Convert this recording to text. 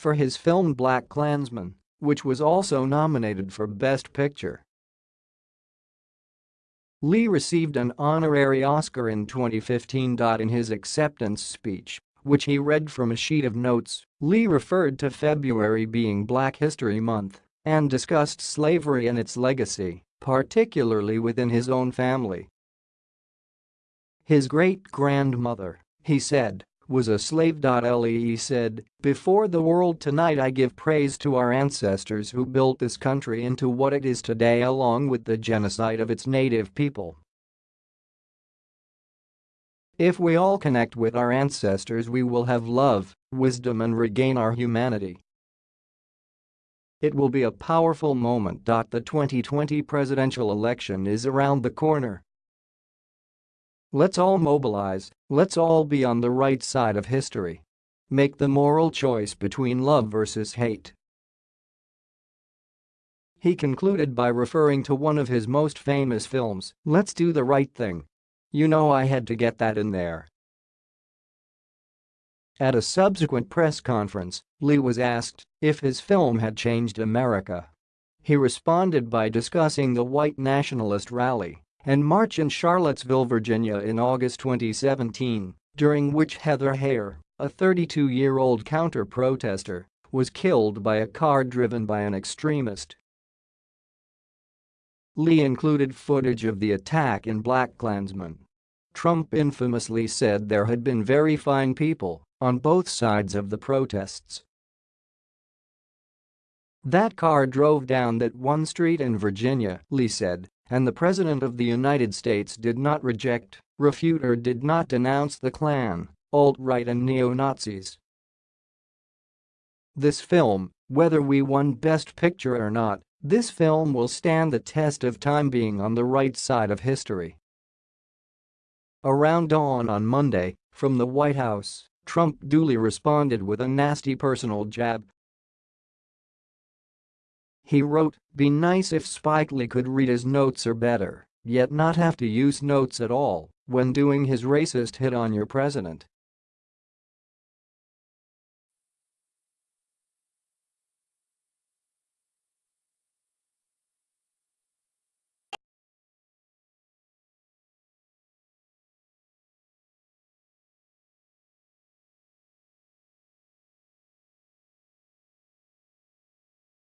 for his film BlacKkKlansman, which was also nominated for Best Picture. Lee received an honorary Oscar in 2015. In his acceptance speech, which he read from a sheet of notes, Lee referred to February being Black History Month and discussed slavery and its legacy, particularly within his own family. His great-grandmother, he said, was a slave. Lee said, Before the world tonight I give praise to our ancestors who built this country into what it is today along with the genocide of its native people. If we all connect with our ancestors we will have love, wisdom and regain our humanity. It will be a powerful moment. The 2020 presidential election is around the corner. Let's all mobilize, let's all be on the right side of history. Make the moral choice between love versus hate. He concluded by referring to one of his most famous films, Let's Do the Right Thing. You know I had to get that in there. At a subsequent press conference, Lee was asked if his film had changed America. He responded by discussing the white nationalist rally and march in Charlottesville, Virginia in August 2017, during which Heather Heyer, a 32-year-old counter-protester, was killed by a car driven by an extremist Lee included footage of the attack in BlacKkKlansman. Trump infamously said there had been very fine people on both sides of the protests. That car drove down that one street in Virginia, Lee said, and the President of the United States did not reject, refute or did not denounce the Klan, alt-right and neo-Nazis. This film, whether we won Best Picture or not, this film will stand the test of time being on the right side of history. Around dawn on Monday, from the White House, Trump duly responded with a nasty personal jab. He wrote, be nice if Spike Lee could read his notes or better, yet not have to use notes at all when doing his racist hit on your president.